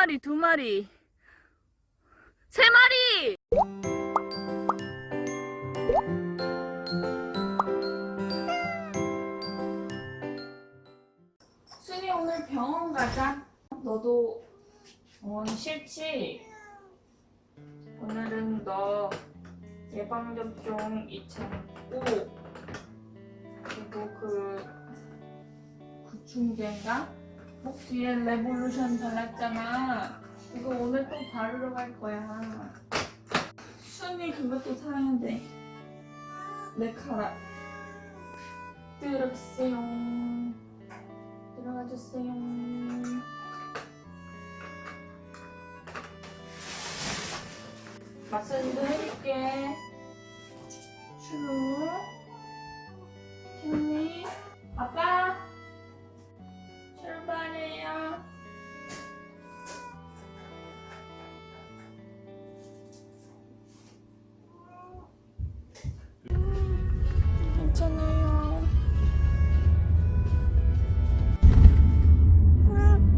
마리, 두 마리, 세 마리! 순이 오늘 병원 가자. 너도 병원 싫지? 오늘은 너 예방접종 2차 맞고 그리고 그 구충제인가? 목 뒤에 레볼루션 발랐잖아. 이거 오늘 또 바르러 갈 거야. 순이 그것도 사야 돼. neck 카라. 들어주세요. 들어가 주세요. 마사지도 해줄게.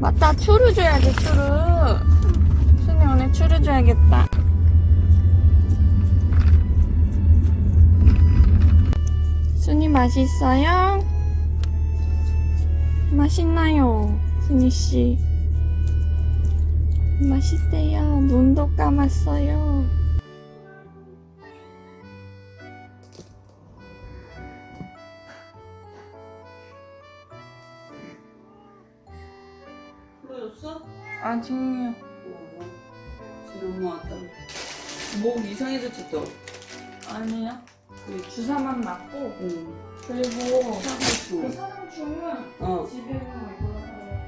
맞다, 추루 줘야지, 추루. 순이 오늘 추루 줘야겠다. 순이 맛있어요? 맛있나요, 순이씨? 맛있대요. 눈도 감았어요. 풀어줬어? 아직요. 지금 엄마 왔다. 목 이상해졌지 또? 아니요. 그 주사만 맞고, 응. 그리고 그 사상충. 사상충은 어. 집에 있는 이걸로 하요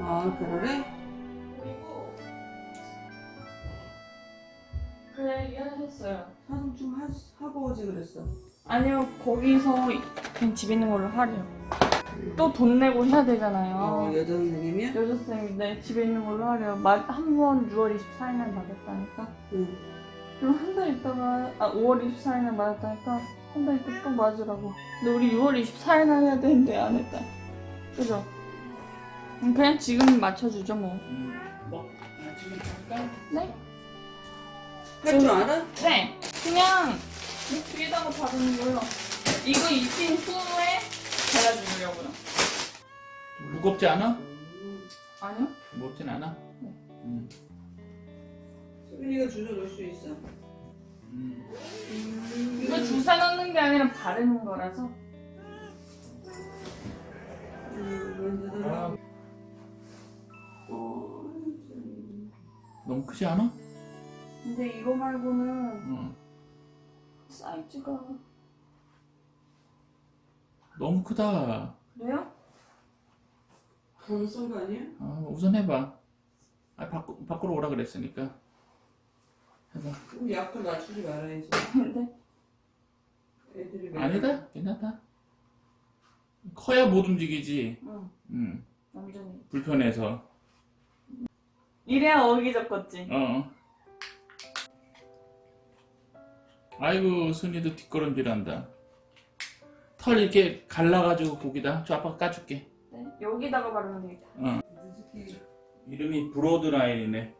아 그래? 그리고 그래 얘기하셨어요. 사상충 하, 하고 오지 그랬어. 아니요 거기서 그냥 집에 있는 걸로 하래요. 또 돈 내고 해야 되잖아요. 어, 여자 선생님이야? 여자 선생님인데 집에 있는 걸로 하래요. 한번 6월 24일 날 맞았다니까. 응. 그럼 한 달 있다가 아 5월 24일 날 맞았다니까 한 달 있다 또 맞으라고. 근데 우리 6월 24일 날 해야 되는데 안 했다. 그죠? 음, 그냥 지금 맞춰주죠 뭐. 응. 뭐? 나 지금 잠깐? 네? 할 줄 알아? 네. 그냥 목 뒤에다가 바르는 거요. 이거 입힌 후에 발라주려고요. 무겁지 않아? 음. 아니요? 무겁진 않아? 네. 음. 수빈이가 주저 넣을 수 있어. 음. 이거 주사 넣는 게 아니라 바르는 거라서. 음. 아, 너무 크지 않아? 근데 이거 말고는 응. 사이즈가 너무 크다. 그래요? 너무 쏜거 아니야? 아, 우선 해봐. 아, 밖, 밖으로 오라 그랬으니까. 해봐. 그럼 약도 낮추지 말아야지. 근데 애들이 왜 아니다. 괜찮다. 커야 못 움직이지. 응 응. 완전히. 불편해서. 이래야 어기적겠지. 어. 아이고, 순이도 뒷걸음질한다. 털 이렇게 갈라가지고 거기다. 저 아빠가 까줄게. 네? 여기다가 바르면 되겠다. 어. 이름이 브로드라인이네.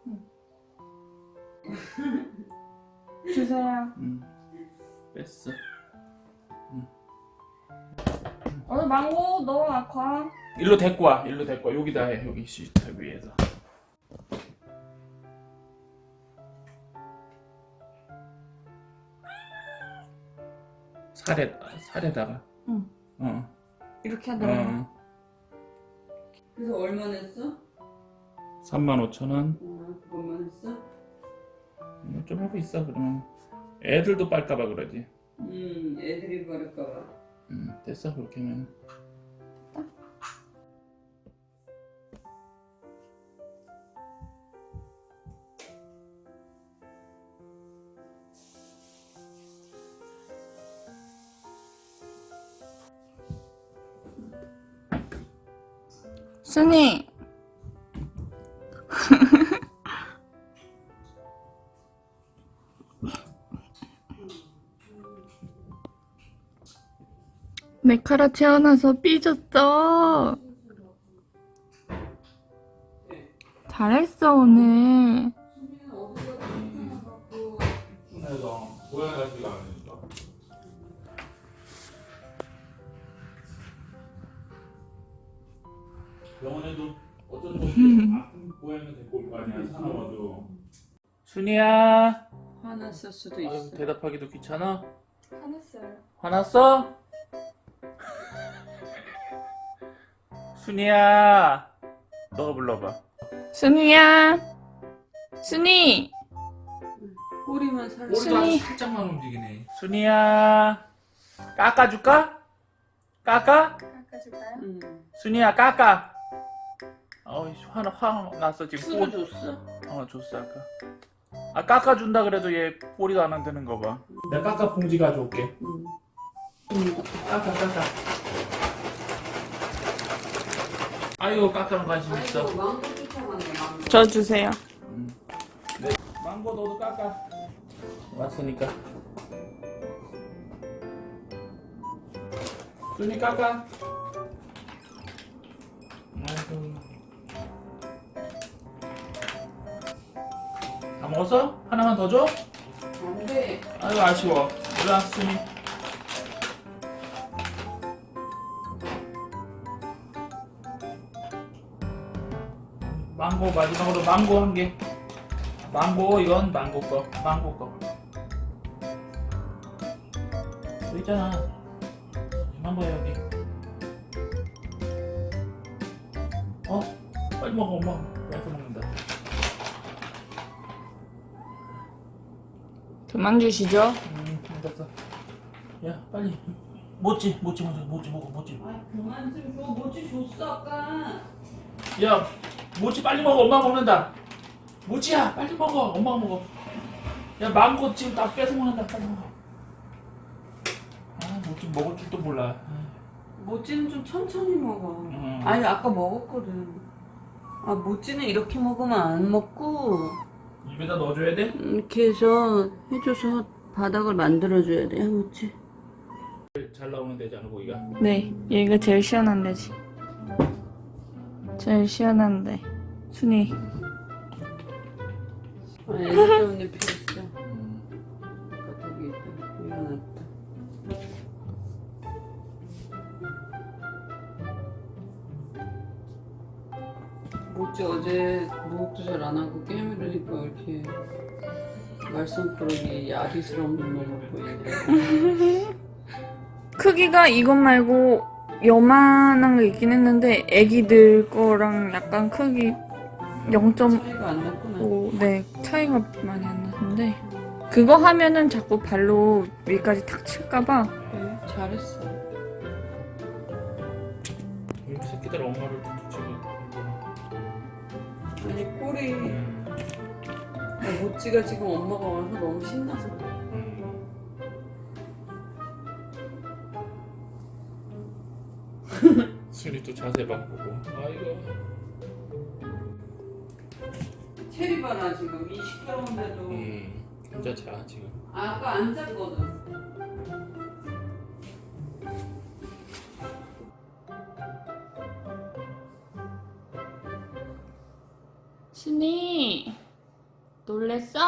주세요. 응. 뺐어. 오늘 망고 너무 아파. 일로 데리고 와. 일로 데리고 와. 여기다 해. 여기 시트 위에서. 살에 살에다가. 응. 어. 이렇게 하더라고. 어. 그래서 얼마 냈어? 35,000원. 어, 그것만 했어? 뭐좀 하고 있어 그러면. 애들도 빨까봐 그러지. 음, 애들이 바를까봐. 응. 됐어 그렇게 하면. 순이. 메카라 태어나서 삐졌어. 잘했어 오늘. 병원에도 어쩐 지 아픈 고양이 데리고 올거 아니야 사나워도. 순이야. 화났을 수도 아유, 있어. 대답하기도 귀찮아. 화냈어요. 화났어? 순이야. 너가 불러봐. 순이야. 순이. 꼬리만 살짝. 순이. 살짝만 움직이네. 순이야. 깎아줄까? 깎아? 깎아줄까요? 응. 순이야 깎아. 어이 화나 화 났어 지금. 술을 꼬- 줬어? 어 줬어 아까. 아 깎아준다 그래도 얘 꼬리가 안 흔드는 거 봐. 내가 깎아 봉지 가져올게. 응. 깎아 깎아. 아이고 깎아는 관심 있어. 쫓아가네 망고. 저 주세요. 네. 망고 너도 깎아. 왔으니까. 순이 깎아. 아이고. 다 먹었어? 하나만 더 줘? 안돼. 아이고 아쉬워. 일로와 순이. 망고 마지막으로 망고 한 개. 망고 이건 망고 거. 망고 거. 여기 있잖아. 망고야 여기. 어? 빨리 먹어 엄마. 뺏어 먹는다. 그만 주시죠. 음. 야 빨리. 모찌 모찌 먼저 모찌 먹어 모찌. 아 그만 좀 줘. 뭐지 줬어 아까. 야 모찌 빨리 먹어 엄마 먹는다. 모찌야 빨리 먹어 엄마 먹어. 야 망고 지금 다 뺏어 먹는다 빨리 먹어. 아 모찌 먹을 줄도 몰라. 모찌는 좀 천천히 먹어. 음. 아니 아까 먹었거든. 아 모찌는 이렇게 먹으면 안 먹고 입에다 넣어줘야 돼? 이렇게 해서 해줘서 바닥을 만들어줘야 돼 모찌. 잘 나오는 데잖아 고기가. 네, 얘가 제일 시원한 데지. 제일 시원한데. 순이. 아 애기 때문에 모찌 어제 목욕도 잘 안 하고 게임을 하니까 이렇게 말썽꾸러기 야리스러운 놈으로 보이네. 크기가 이것 말고 요만한 거 있긴 했는데 애기들 거랑 약간 크기 0.5 차이가 안 났구나. 네, 차이가 많이 안 나는데 그거 하면은 자꾸 발로 위까지 탁 칠까봐 그래, 잘했어. 이 새끼들 엄마를 툭툭 치고. 아니 꼬리 음. 아, 모찌가 지금 엄마가 와서 너무 신나서 그래. 음. 순이 또 자세 바꾸고. 아이고. 체리 봐라 지금 이 시끄러운데도 음. 혼자 자 지금. 아, 아까 안 잤거든. 순이 놀랬어?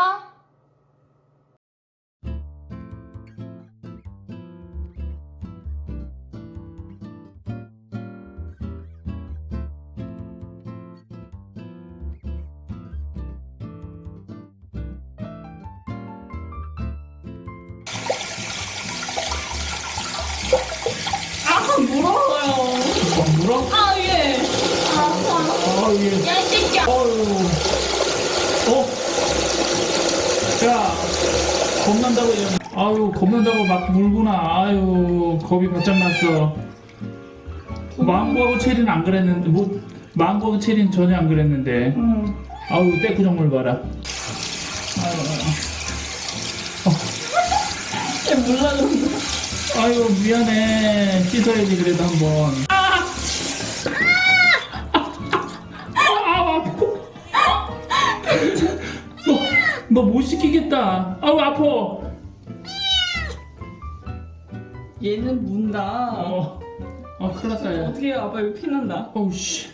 아 물어요. 물어? 아 예. 아. 아 예. 야이 새끼야. 어유. 어? 야, 겁난다고 얘. 아유, 겁난다고 막 물구나. 아유, 겁이 바짝 났어. 망고하고 체리는 안 그랬는데, 뭐, 망고하고 체리는 전혀 안 그랬는데. 응. 아유, 떼꾸정물 봐라. 얘 몰라 그런다. 아유, 미안해. 씻어야지, 그래도 한 번. 너 못 시키겠다. 아우, 아파. 얘는 문다. 어, 어, 큰일 났다, 야. 어떻게 아빠 여기 피난다. 어우, 씨.